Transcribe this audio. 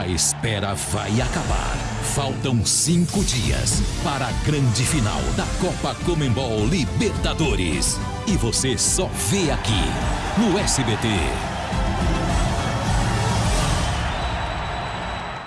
A espera vai acabar. Faltam cinco dias para a grande final da Copa Comembol Libertadores. E você só vê aqui no SBT.